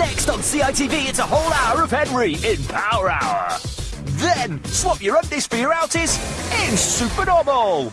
Next on CITV, it's a whole hour of Henry in Power Hour. Then, swap your undies for your outies in Supernormal.